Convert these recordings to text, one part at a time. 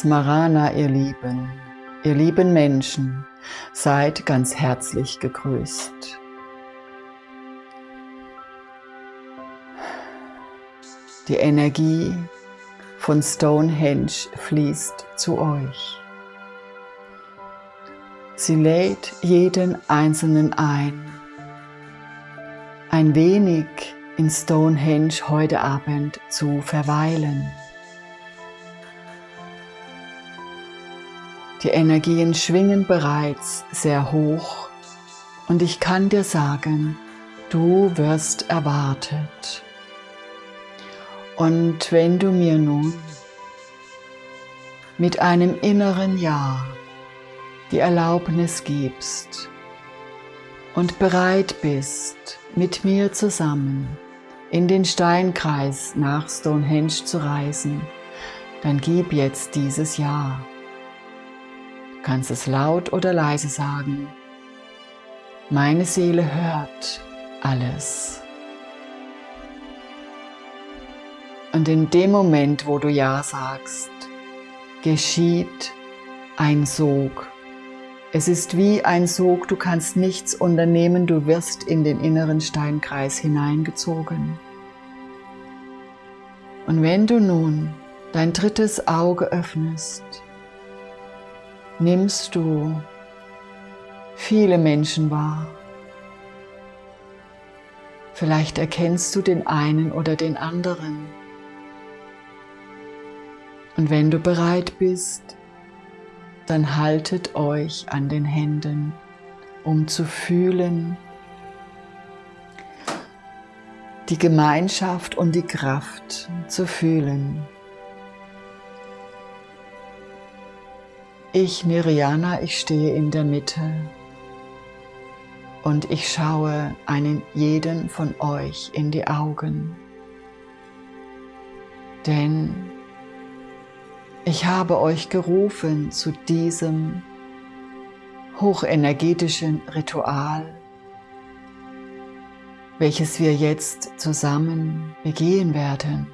Smarana, ihr Lieben, ihr lieben Menschen, seid ganz herzlich gegrüßt. Die Energie von Stonehenge fließt zu euch. Sie lädt jeden Einzelnen ein, ein wenig in Stonehenge heute Abend zu verweilen. Die Energien schwingen bereits sehr hoch und ich kann dir sagen, du wirst erwartet. Und wenn du mir nun mit einem inneren Ja die Erlaubnis gibst und bereit bist, mit mir zusammen in den Steinkreis nach Stonehenge zu reisen, dann gib jetzt dieses Ja kannst es laut oder leise sagen. Meine Seele hört alles. Und in dem Moment, wo du Ja sagst, geschieht ein Sog. Es ist wie ein Sog, du kannst nichts unternehmen, du wirst in den inneren Steinkreis hineingezogen. Und wenn du nun dein drittes Auge öffnest, nimmst du viele Menschen wahr. Vielleicht erkennst du den einen oder den anderen. Und wenn du bereit bist, dann haltet euch an den Händen, um zu fühlen, die Gemeinschaft und die Kraft zu fühlen. Ich, Miriana, ich stehe in der Mitte und ich schaue einen jeden von euch in die Augen. Denn ich habe euch gerufen zu diesem hochenergetischen Ritual, welches wir jetzt zusammen begehen werden.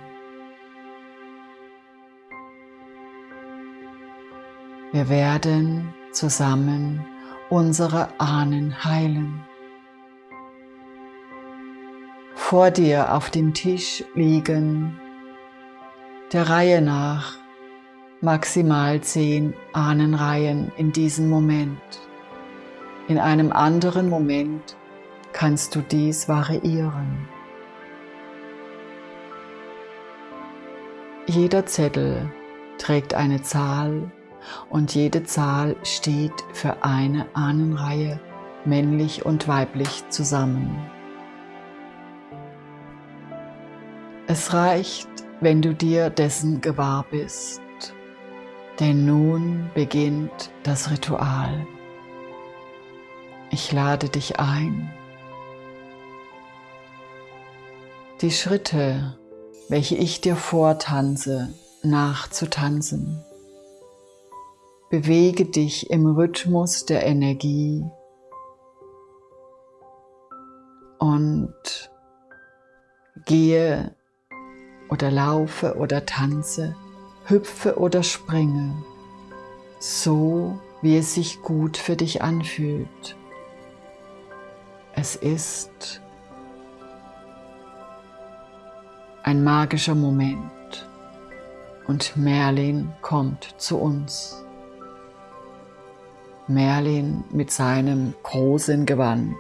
Wir werden zusammen unsere Ahnen heilen. Vor dir auf dem Tisch liegen der Reihe nach maximal zehn Ahnenreihen in diesem Moment. In einem anderen Moment kannst du dies variieren. Jeder Zettel trägt eine Zahl und jede Zahl steht für eine Ahnenreihe, männlich und weiblich zusammen. Es reicht, wenn du dir dessen gewahr bist, denn nun beginnt das Ritual. Ich lade dich ein, die Schritte, welche ich dir vortanze, nachzutanzen. Bewege dich im Rhythmus der Energie und gehe oder laufe oder tanze, hüpfe oder springe, so wie es sich gut für dich anfühlt. Es ist ein magischer Moment und Merlin kommt zu uns. Merlin mit seinem großen Gewand,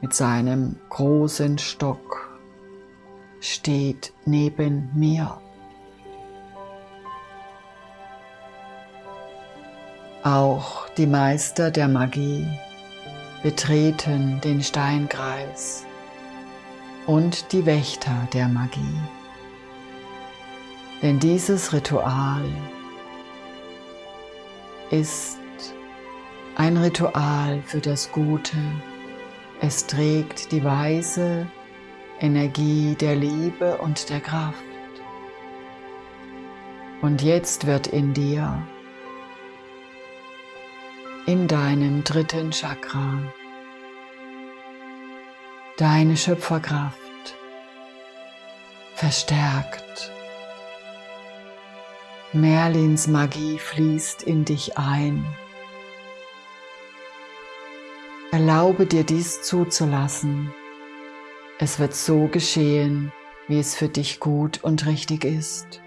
mit seinem großen Stock steht neben mir. Auch die Meister der Magie betreten den Steinkreis und die Wächter der Magie. Denn dieses Ritual ist ein Ritual für das Gute. Es trägt die weise Energie der Liebe und der Kraft. Und jetzt wird in dir, in deinem dritten Chakra, deine Schöpferkraft verstärkt. Merlins Magie fließt in dich ein. Erlaube dir dies zuzulassen. Es wird so geschehen, wie es für dich gut und richtig ist.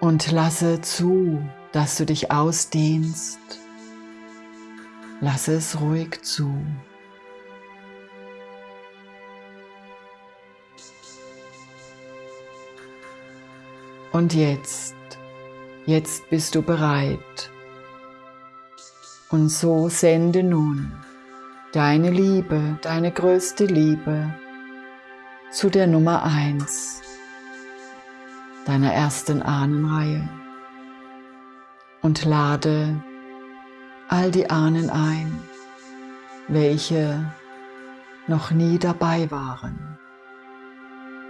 Und lasse zu, dass du dich ausdehnst. Lasse es ruhig zu. Und jetzt, jetzt bist du bereit. Und so sende nun deine Liebe, deine größte Liebe zu der Nummer 1 deiner ersten Ahnenreihe und lade all die Ahnen ein, welche noch nie dabei waren.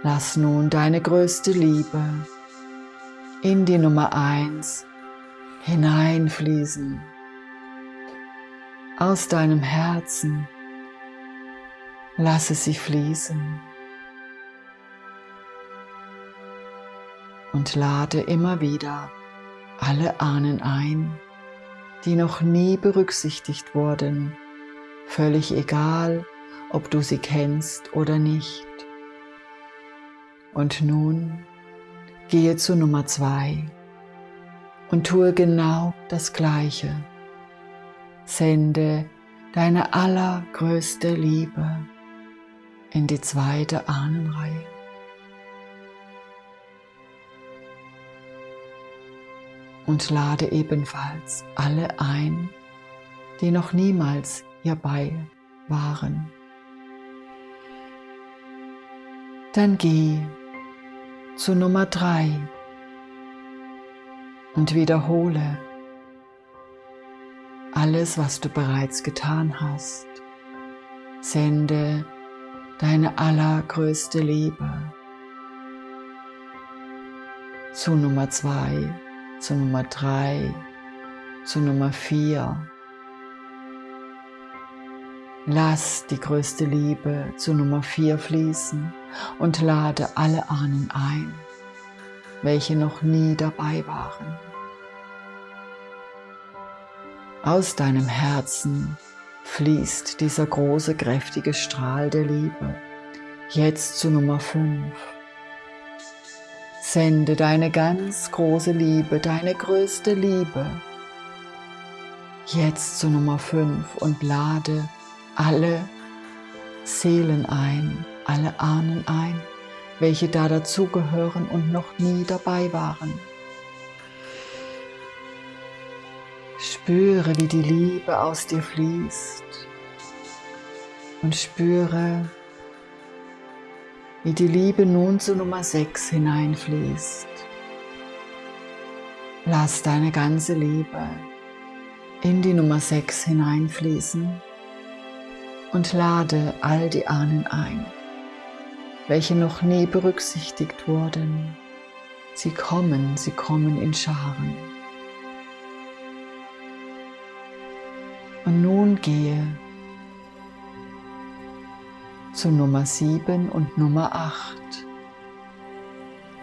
Lass nun deine größte Liebe in die Nummer 1 hineinfließen. Aus deinem Herzen lasse sie fließen. Und lade immer wieder alle Ahnen ein, die noch nie berücksichtigt wurden, völlig egal, ob du sie kennst oder nicht. Und nun Gehe zu Nummer zwei und tue genau das Gleiche. Sende deine allergrößte Liebe in die zweite Ahnenreihe. Und lade ebenfalls alle ein, die noch niemals hierbei waren. Dann geh zu Nummer 3 und wiederhole alles, was du bereits getan hast. Sende deine allergrößte Liebe zu Nummer 2, zu Nummer 3, zu Nummer 4. Lass die größte Liebe zu Nummer 4 fließen und lade alle Ahnen ein, welche noch nie dabei waren. Aus deinem Herzen fließt dieser große, kräftige Strahl der Liebe jetzt zu Nummer 5. Sende deine ganz große Liebe, deine größte Liebe jetzt zu Nummer 5 und lade alle Seelen ein, alle Ahnen ein, welche da dazugehören und noch nie dabei waren. Spüre, wie die Liebe aus dir fließt und spüre, wie die Liebe nun zu Nummer 6 hineinfließt. Lass deine ganze Liebe in die Nummer 6 hineinfließen und lade all die Ahnen ein, welche noch nie berücksichtigt wurden. Sie kommen, sie kommen in Scharen. Und nun gehe zu Nummer 7 und Nummer 8.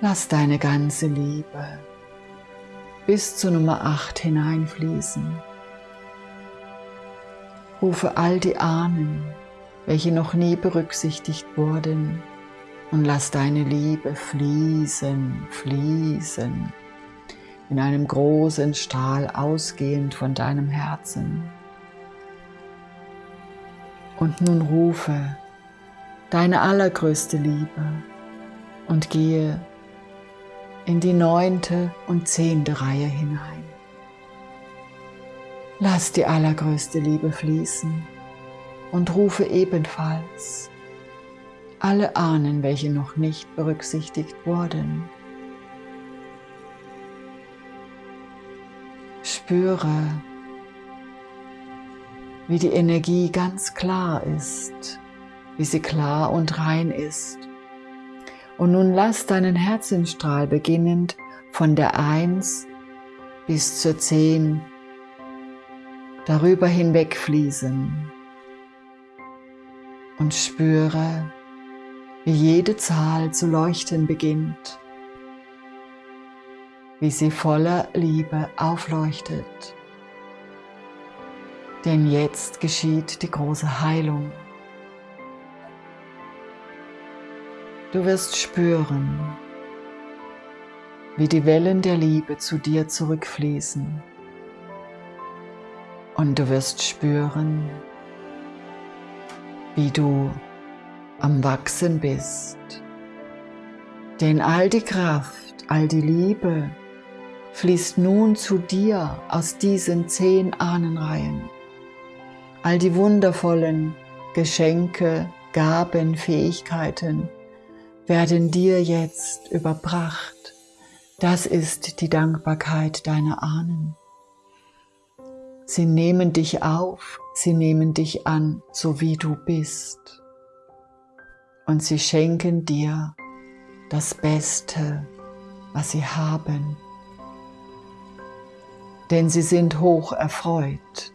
Lass deine ganze Liebe bis zu Nummer 8 hineinfließen. Rufe all die Ahnen, welche noch nie berücksichtigt wurden, und lass deine Liebe fließen, fließen, in einem großen Strahl ausgehend von deinem Herzen. Und nun rufe deine allergrößte Liebe und gehe in die neunte und zehnte Reihe hinein. Lass die allergrößte Liebe fließen und rufe ebenfalls alle Ahnen, welche noch nicht berücksichtigt wurden. Spüre, wie die Energie ganz klar ist, wie sie klar und rein ist. Und nun lass deinen Herzensstrahl beginnend von der 1 bis zur 10 darüber hinwegfließen und spüre, wie jede Zahl zu leuchten beginnt, wie sie voller Liebe aufleuchtet. Denn jetzt geschieht die große Heilung. Du wirst spüren, wie die Wellen der Liebe zu dir zurückfließen. Und du wirst spüren, wie du am Wachsen bist. Denn all die Kraft, all die Liebe fließt nun zu dir aus diesen zehn Ahnenreihen. All die wundervollen Geschenke, Gaben, Fähigkeiten werden dir jetzt überbracht. Das ist die Dankbarkeit deiner Ahnen. Sie nehmen dich auf, sie nehmen dich an, so wie du bist. Und sie schenken dir das Beste, was sie haben. Denn sie sind hoch erfreut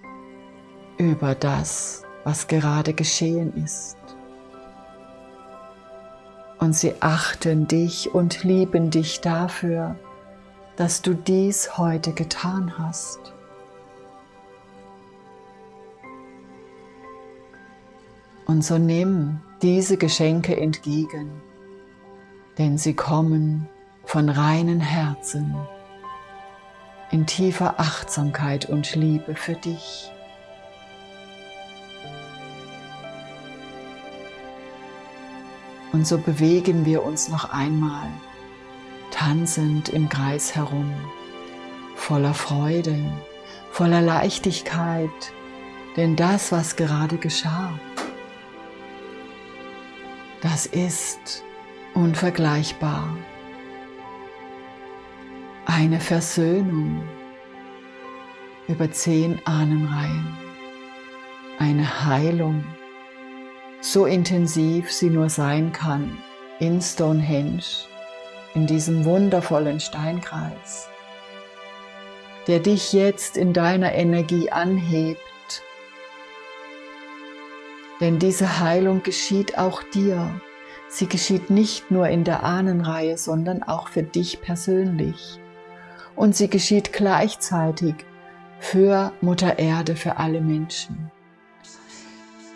über das, was gerade geschehen ist und sie achten dich und lieben dich dafür, dass du dies heute getan hast. Und so nimm diese Geschenke entgegen, denn sie kommen von reinen Herzen in tiefer Achtsamkeit und Liebe für dich. Und so bewegen wir uns noch einmal tanzend im Kreis herum, voller Freude, voller Leichtigkeit, denn das, was gerade geschah, das ist unvergleichbar. Eine Versöhnung über zehn Ahnenreihen, eine Heilung so intensiv sie nur sein kann, in Stonehenge, in diesem wundervollen Steinkreis, der dich jetzt in deiner Energie anhebt. Denn diese Heilung geschieht auch dir. Sie geschieht nicht nur in der Ahnenreihe, sondern auch für dich persönlich. Und sie geschieht gleichzeitig für Mutter Erde, für alle Menschen.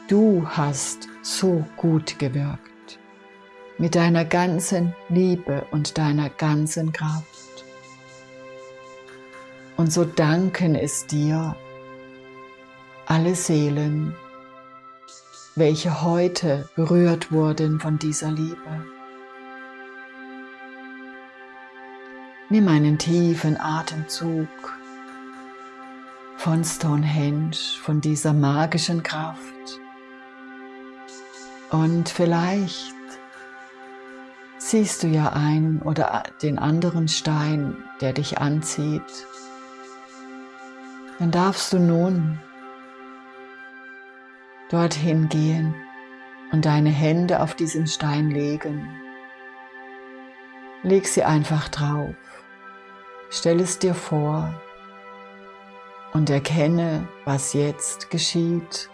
Du hast so gut gewirkt, mit deiner ganzen Liebe und deiner ganzen Kraft. Und so danken es dir alle Seelen, welche heute berührt wurden von dieser Liebe. Nimm einen tiefen Atemzug von Stonehenge, von dieser magischen Kraft und vielleicht siehst du ja einen oder den anderen Stein, der dich anzieht. Dann darfst du nun dorthin gehen und deine Hände auf diesen Stein legen. Leg sie einfach drauf. Stell es dir vor und erkenne, was jetzt geschieht.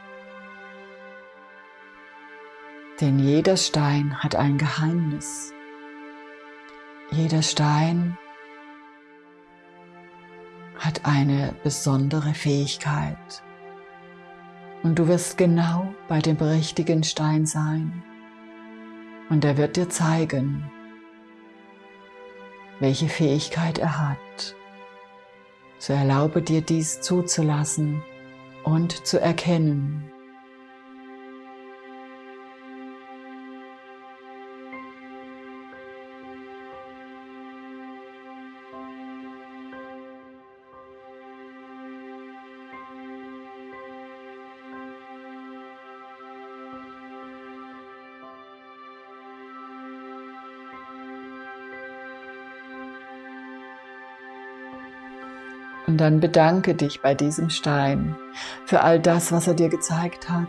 Denn jeder Stein hat ein Geheimnis. Jeder Stein hat eine besondere Fähigkeit. Und du wirst genau bei dem richtigen Stein sein. Und er wird dir zeigen, welche Fähigkeit er hat. So erlaube dir dies zuzulassen und zu erkennen. Und dann bedanke dich bei diesem Stein für all das, was er dir gezeigt hat.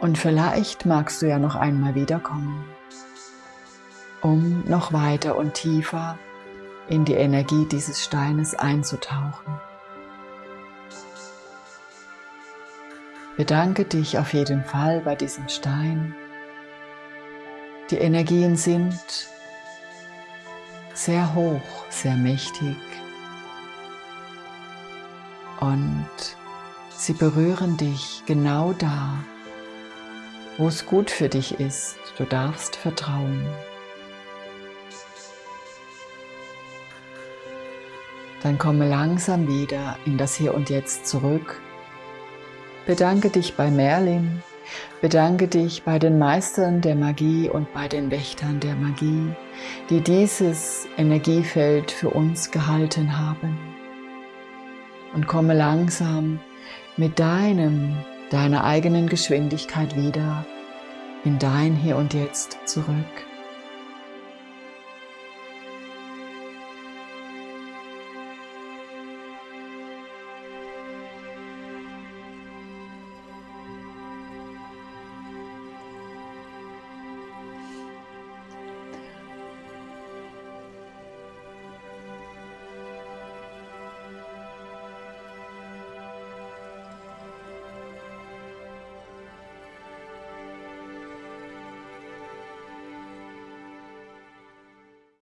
Und vielleicht magst du ja noch einmal wiederkommen, um noch weiter und tiefer in die Energie dieses Steines einzutauchen. Bedanke dich auf jeden Fall bei diesem Stein. Die Energien sind sehr hoch, sehr mächtig und sie berühren dich genau da, wo es gut für dich ist. Du darfst vertrauen. Dann komme langsam wieder in das Hier und Jetzt zurück Bedanke dich bei Merlin, bedanke dich bei den Meistern der Magie und bei den Wächtern der Magie, die dieses Energiefeld für uns gehalten haben. Und komme langsam mit deinem, deiner eigenen Geschwindigkeit wieder in dein Hier und Jetzt zurück.